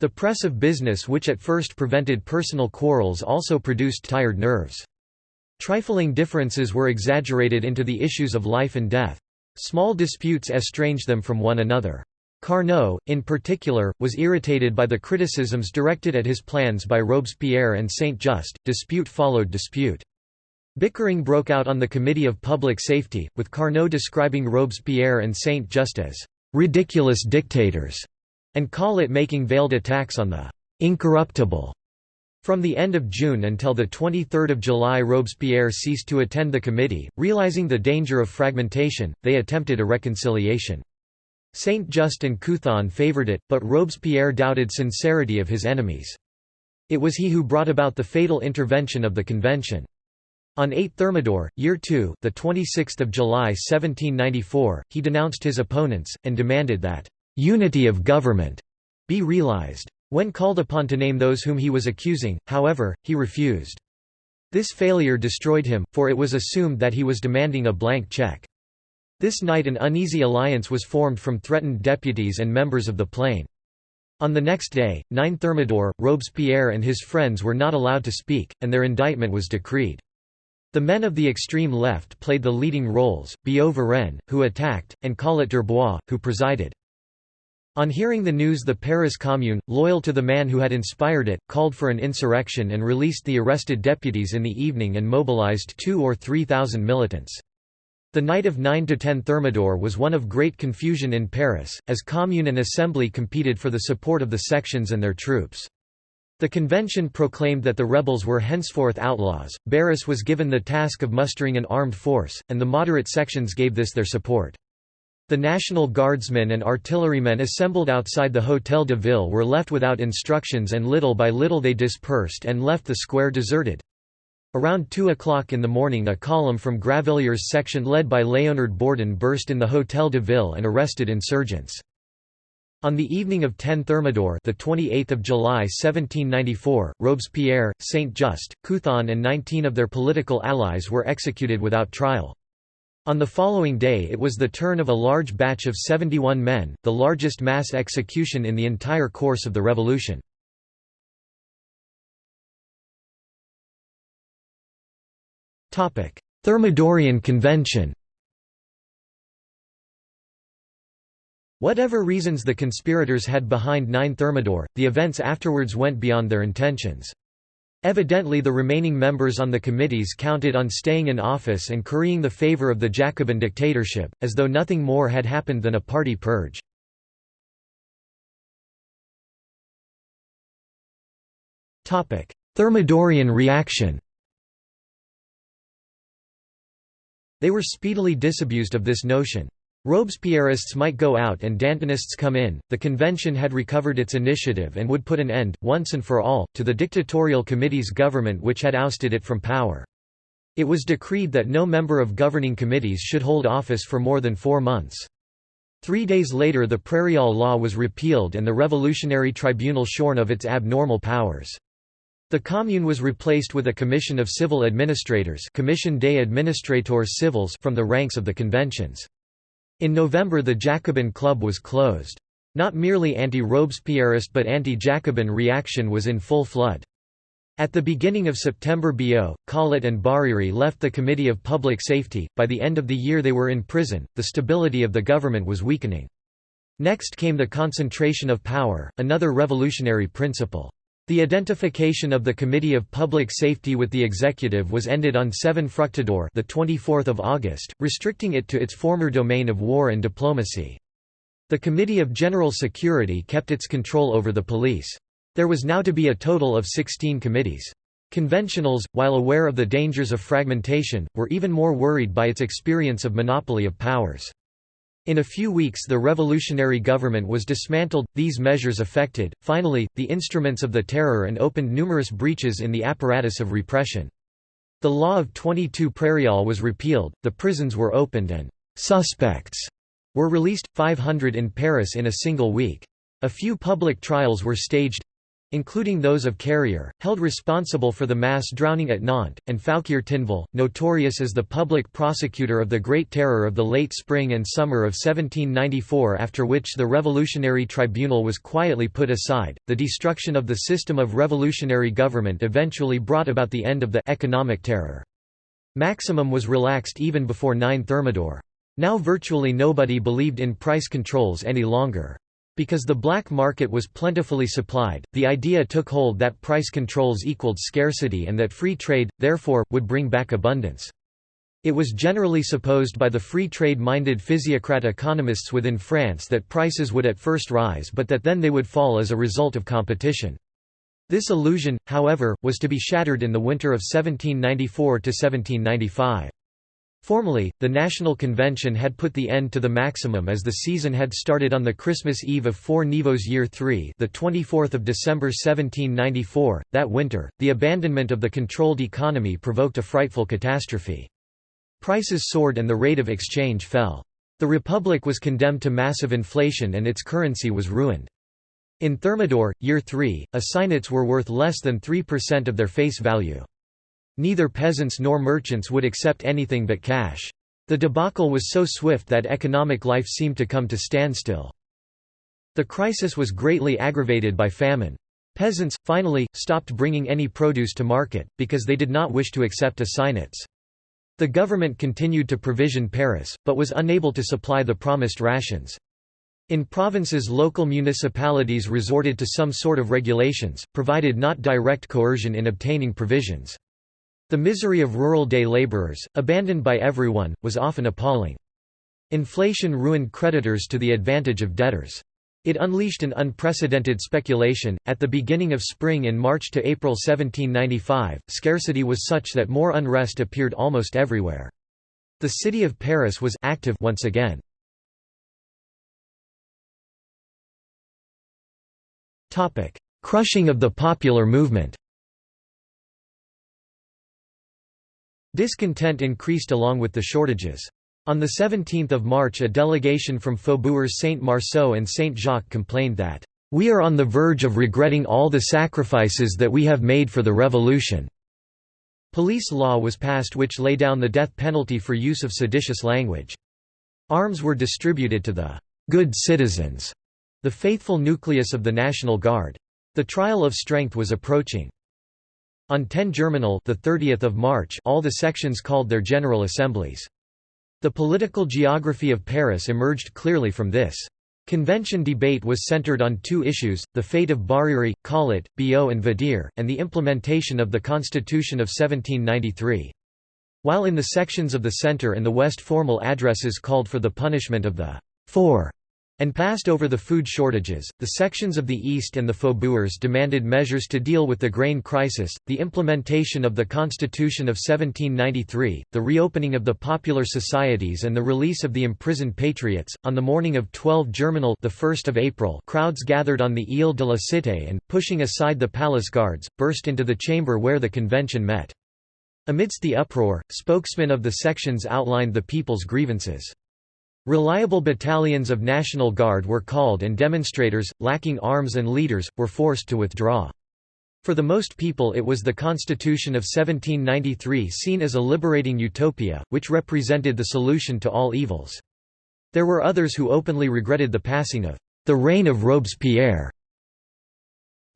The press of business which at first prevented personal quarrels also produced tired nerves. Trifling differences were exaggerated into the issues of life and death. Small disputes estranged them from one another. Carnot, in particular, was irritated by the criticisms directed at his plans by Robespierre and Saint-Just. Dispute followed dispute. Bickering broke out on the Committee of Public Safety, with Carnot describing Robespierre and Saint-Just as ridiculous dictators and Collot making veiled attacks on the incorruptible. From the end of June until 23 July Robespierre ceased to attend the committee, realizing the danger of fragmentation, they attempted a reconciliation. Saint-Just and Couthon favoured it, but Robespierre doubted sincerity of his enemies. It was he who brought about the fatal intervention of the convention. On 8 Thermidor, Year 2, the 26th of July 1794, he denounced his opponents and demanded that unity of government be realized. When called upon to name those whom he was accusing, however, he refused. This failure destroyed him, for it was assumed that he was demanding a blank check. This night an uneasy alliance was formed from threatened deputies and members of the Plain. On the next day, 9 Thermidor, Robespierre and his friends were not allowed to speak, and their indictment was decreed. The men of the extreme left played the leading roles, Billaud Varenne, who attacked, and Collot d'Herbois, who presided. On hearing the news the Paris Commune, loyal to the man who had inspired it, called for an insurrection and released the arrested deputies in the evening and mobilized two or three thousand militants. The night of 9–10 Thermidor was one of great confusion in Paris, as Commune and Assembly competed for the support of the sections and their troops. The convention proclaimed that the rebels were henceforth outlaws, Barras was given the task of mustering an armed force, and the moderate sections gave this their support. The National Guardsmen and artillerymen assembled outside the Hôtel de Ville were left without instructions and little by little they dispersed and left the square deserted. Around 2 o'clock in the morning a column from Gravilliers' section led by Léonard Bourdon burst in the Hôtel de Ville and arrested insurgents. On the evening of 10 Thermidor, the 28th of July 1794, Robespierre, Saint-Just, Couthon and 19 of their political allies were executed without trial. On the following day it was the turn of a large batch of 71 men, the largest mass execution in the entire course of the revolution. Thermidorian Convention Whatever reasons the conspirators had behind 9 Thermidor, the events afterwards went beyond their intentions. Evidently the remaining members on the committees counted on staying in office and currying the favor of the Jacobin dictatorship, as though nothing more had happened than a party purge. Thermidorian reaction They were speedily disabused of this notion. Robespierreists might go out and Dantonists come in. The convention had recovered its initiative and would put an end, once and for all, to the dictatorial committee's government which had ousted it from power. It was decreed that no member of governing committees should hold office for more than four months. Three days later the Prairial law was repealed and the Revolutionary Tribunal shorn of its abnormal powers. The Commune was replaced with a commission of civil administrators Commission des administrateurs civils from the ranks of the conventions. In November the Jacobin Club was closed. Not merely anti-Robespierrist but anti-Jacobin reaction was in full flood. At the beginning of September Billaud, Collot and Barère left the Committee of Public Safety, by the end of the year they were in prison, the stability of the government was weakening. Next came the concentration of power, another revolutionary principle. The identification of the Committee of Public Safety with the executive was ended on 7 Fructidor the 24th of August, restricting it to its former domain of war and diplomacy. The Committee of General Security kept its control over the police. There was now to be a total of 16 committees. Conventionals, while aware of the dangers of fragmentation, were even more worried by its experience of monopoly of powers. In a few weeks the revolutionary government was dismantled, these measures affected, finally, the instruments of the terror and opened numerous breaches in the apparatus of repression. The law of 22 Prairial was repealed, the prisons were opened and «suspects» were released, 500 in Paris in a single week. A few public trials were staged including those of Carrier, held responsible for the mass drowning at Nantes, and Fouquier Tinville, notorious as the public prosecutor of the Great Terror of the late spring and summer of 1794 after which the Revolutionary Tribunal was quietly put aside. The destruction of the system of revolutionary government eventually brought about the end of the economic terror. Maximum was relaxed even before 9 Thermidor. Now virtually nobody believed in price controls any longer. Because the black market was plentifully supplied, the idea took hold that price controls equaled scarcity and that free trade, therefore, would bring back abundance. It was generally supposed by the free trade-minded physiocrat economists within France that prices would at first rise but that then they would fall as a result of competition. This illusion, however, was to be shattered in the winter of 1794–1795. Formally, the National Convention had put the end to the maximum as the season had started on the Christmas Eve of 4 Nivôse Year 3 the 24th of December 1794. That winter, the abandonment of the controlled economy provoked a frightful catastrophe. Prices soared and the rate of exchange fell. The Republic was condemned to massive inflation and its currency was ruined. In Thermidor, Year 3, assignats were worth less than 3% of their face value. Neither peasants nor merchants would accept anything but cash. The debacle was so swift that economic life seemed to come to standstill. The crisis was greatly aggravated by famine. Peasants, finally, stopped bringing any produce to market, because they did not wish to accept assignats. The government continued to provision Paris, but was unable to supply the promised rations. In provinces local municipalities resorted to some sort of regulations, provided not direct coercion in obtaining provisions. The misery of rural day laborers, abandoned by everyone, was often appalling. Inflation ruined creditors to the advantage of debtors. It unleashed an unprecedented speculation. At the beginning of spring in March to April 1795, scarcity was such that more unrest appeared almost everywhere. The city of Paris was active once again. Topic: Crushing of the popular movement. Discontent increased along with the shortages. On 17 March a delegation from Faubourgs Saint-Marceau and Saint-Jacques complained that, "...we are on the verge of regretting all the sacrifices that we have made for the revolution." Police law was passed which lay down the death penalty for use of seditious language. Arms were distributed to the "...good citizens", the faithful nucleus of the National Guard. The trial of strength was approaching. On 10 Germinal the 30th of March all the sections called their general assemblies. The political geography of Paris emerged clearly from this. Convention debate was centered on two issues, the fate of Barère, Collot, Billaud and Vadier, and the implementation of the Constitution of 1793. While in the sections of the center and the west formal addresses called for the punishment of the four and passed over the food shortages. The sections of the East and the Faubourgs demanded measures to deal with the grain crisis, the implementation of the Constitution of 1793, the reopening of the popular societies, and the release of the imprisoned patriots. On the morning of 12 Germinal, the 1st of April, crowds gathered on the Ile de la Cité and, pushing aside the palace guards, burst into the chamber where the convention met. Amidst the uproar, spokesmen of the sections outlined the people's grievances. Reliable battalions of National Guard were called and demonstrators, lacking arms and leaders, were forced to withdraw. For the most people it was the Constitution of 1793 seen as a liberating utopia, which represented the solution to all evils. There were others who openly regretted the passing of the reign of Robespierre.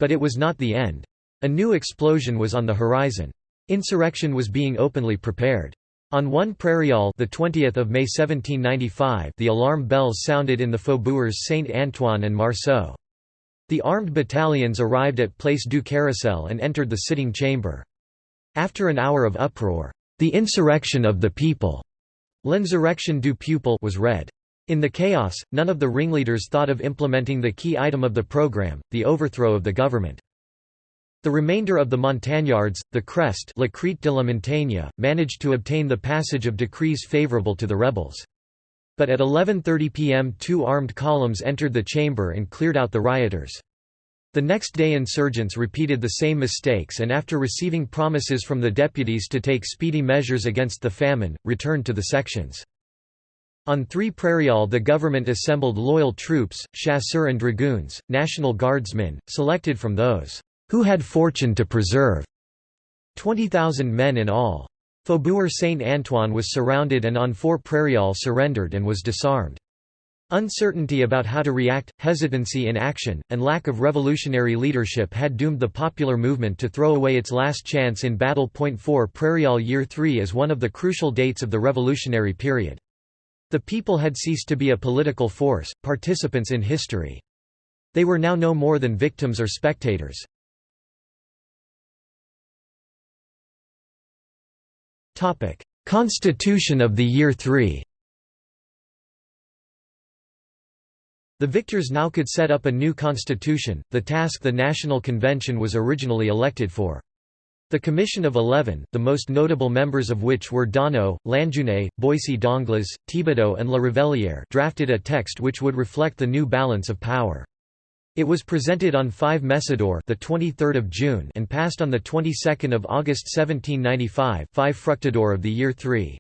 But it was not the end. A new explosion was on the horizon. Insurrection was being openly prepared. On one prairial the 20th of May 1795 the alarm bells sounded in the faubourgs Saint-Antoine and Marceau. The armed battalions arrived at Place du Carrousel and entered the sitting chamber. After an hour of uproar, "'The Insurrection of the People' L'Insurrection du Peuple was read. In the chaos, none of the ringleaders thought of implementing the key item of the program, the overthrow of the government. The remainder of the Montagnards, the Crest La Crête de la Montagne, managed to obtain the passage of decrees favourable to the rebels. But at 11.30 pm two armed columns entered the chamber and cleared out the rioters. The next day insurgents repeated the same mistakes and after receiving promises from the deputies to take speedy measures against the famine, returned to the sections. On Three Prairial the government assembled loyal troops, chasseurs and dragoons, National Guardsmen, selected from those who had fortune to preserve 20,000 men in all. Faubourg Saint-Antoine was surrounded and on Four Prairial surrendered and was disarmed. Uncertainty about how to react, hesitancy in action, and lack of revolutionary leadership had doomed the popular movement to throw away its last chance in battle. 4 Prairial Year 3 is one of the crucial dates of the revolutionary period. The people had ceased to be a political force, participants in history. They were now no more than victims or spectators. Constitution of the Year 3 The victors now could set up a new constitution, the task the National Convention was originally elected for. The Commission of Eleven, the most notable members of which were Daunou, Lanjuinais, Boissy d'Anglas, Thibaudeau and La Revellière drafted a text which would reflect the new balance of power. It was presented on 5 Messidor the 23rd of June and passed on the 22nd of August 1795, 5 Fructidor of the year 3.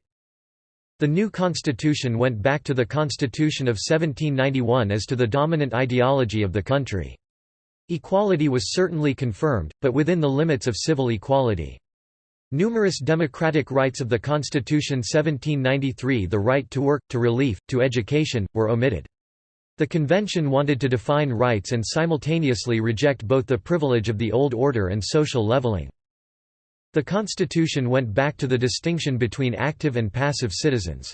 The new constitution went back to the constitution of 1791 as to the dominant ideology of the country. Equality was certainly confirmed, but within the limits of civil equality. Numerous democratic rights of the Constitution 1793 the right to work, to relief, to education, were omitted. The convention wanted to define rights and simultaneously reject both the privilege of the old order and social leveling. The constitution went back to the distinction between active and passive citizens.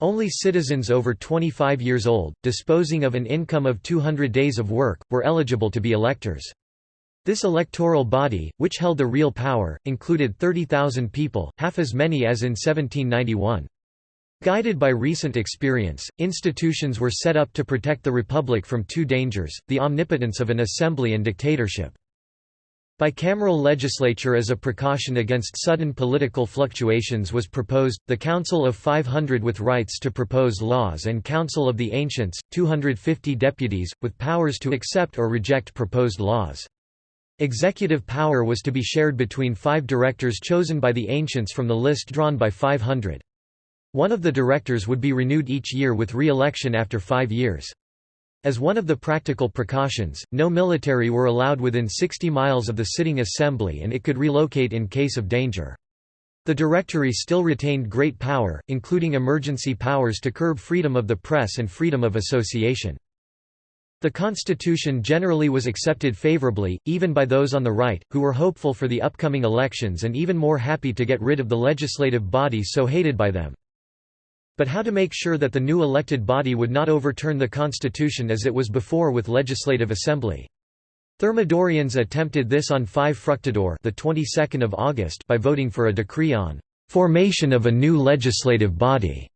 Only citizens over 25 years old, disposing of an income of 200 days of work, were eligible to be electors. This electoral body, which held the real power, included 30,000 people, half as many as in 1791. Guided by recent experience, institutions were set up to protect the republic from two dangers, the omnipotence of an assembly and dictatorship. Bicameral legislature as a precaution against sudden political fluctuations was proposed, the Council of 500 with rights to propose laws and Council of the Ancients, 250 deputies, with powers to accept or reject proposed laws. Executive power was to be shared between five directors chosen by the Ancients from the list drawn by 500. One of the directors would be renewed each year with re-election after five years. As one of the practical precautions, no military were allowed within 60 miles of the sitting assembly and it could relocate in case of danger. The Directory still retained great power, including emergency powers to curb freedom of the press and freedom of association. The constitution generally was accepted favorably, even by those on the right, who were hopeful for the upcoming elections and even more happy to get rid of the legislative body so hated by them. But how to make sure that the new elected body would not overturn the constitution as it was before with legislative assembly. Thermidorians attempted this on 5 Fructidor the 22nd of August by voting for a decree on formation of a new legislative body.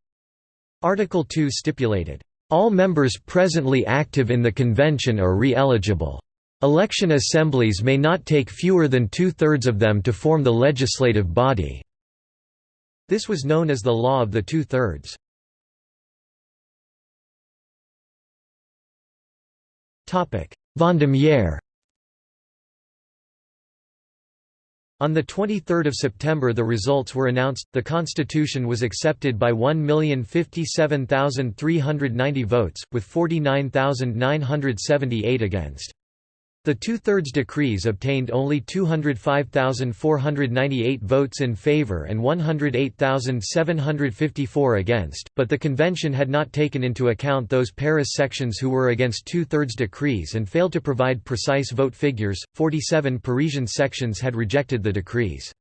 Article 2 stipulated, "All members presently active in the convention are re-eligible. Election assemblies may not take fewer than two-thirds of them to form the legislative body." This was known as the law of the two-thirds. Vendémiaire On 23 September the results were announced, the constitution was accepted by 1,057,390 votes, with 49,978 against. The two-thirds decrees obtained only 205,498 votes in favor and 108,754 against, but the convention had not taken into account those Paris sections who were against two-thirds decrees and failed to provide precise vote figures. 47 Parisian sections had rejected the decrees.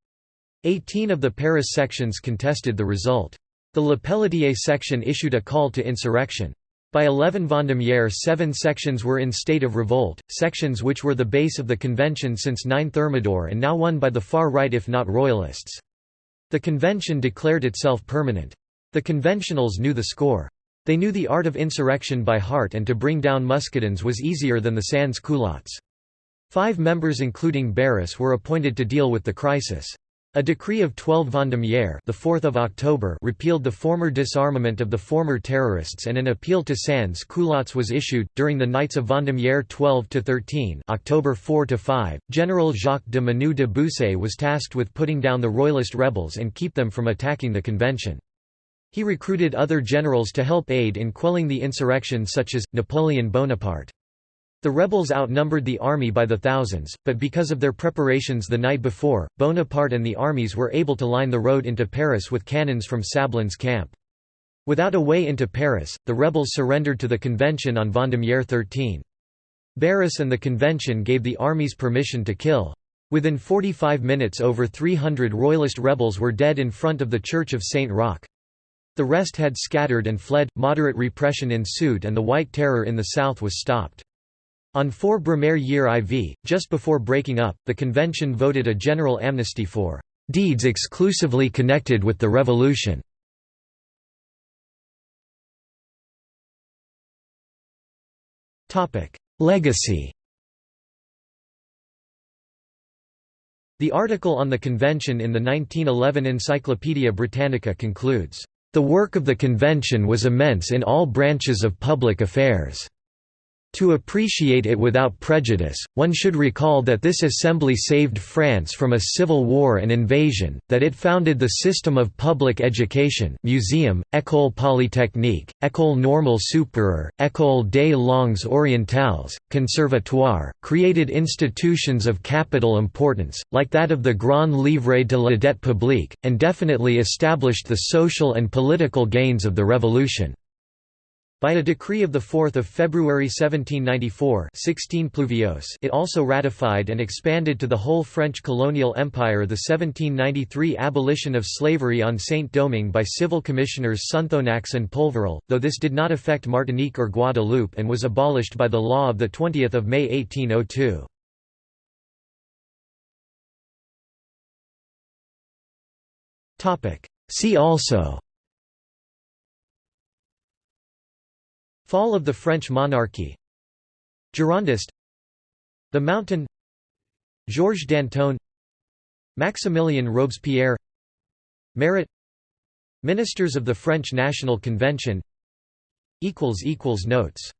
18 of the Paris sections contested the result. The Le Pelletier section issued a call to insurrection. By 11 Vendémiaire seven sections were in state of revolt, sections which were the base of the convention since 9 Thermidor and now won by the far right if not royalists. The convention declared itself permanent. The conventionals knew the score. They knew the art of insurrection by heart and to bring down muscadins was easier than the sans-culottes. Five members including Barras were appointed to deal with the crisis. A decree of 12 Vendémiaire the 4th of October repealed the former disarmament of the former terrorists and an appeal to sans culottes was issued. During the nights of Vendémiaire 12 to 13 October 4 to 5 General Jacques de Menou de Bussy was tasked with putting down the royalist rebels and keep them from attacking the convention. He recruited other generals to help aid in quelling the insurrection such as Napoleon Bonaparte the rebels outnumbered the army by the thousands, but because of their preparations the night before, Bonaparte and the armies were able to line the road into Paris with cannons from Sablons camp. Without a way into Paris, the rebels surrendered to the convention on Vendémiaire 13. Barras and the convention gave the armies permission to kill. Within 45 minutes over 300 royalist rebels were dead in front of the church of Saint Roch. The rest had scattered and fled, moderate repression ensued and the White Terror in the south was stopped. On 4 Brumaire year IV, just before breaking up, the convention voted a general amnesty for "...deeds exclusively connected with the revolution." Legacy The article on the convention in the 1911 Encyclopaedia Britannica concludes, "...the work of the convention was immense in all branches of public affairs." To appreciate it without prejudice, one should recall that this assembly saved France from a civil war and invasion, that it founded the system of public education museum, École Polytechnique, École Normale Supérieure, École des Langues Orientales, Conservatoire, created institutions of capital importance, like that of the Grand Livre de la dette publique, and definitely established the social and political gains of the Revolution. By a decree of 4 February 1794 16 Pluviose it also ratified and expanded to the whole French colonial empire the 1793 abolition of slavery on Saint-Domingue by civil commissioners Sonthonax and Polverel, though this did not affect Martinique or Guadeloupe and was abolished by the law of 20 May 1802. See also Fall of the French monarchy. Girondist. The Mountain. Georges Danton. Maximilien Robespierre. Marat Ministers of the French National Convention. Notes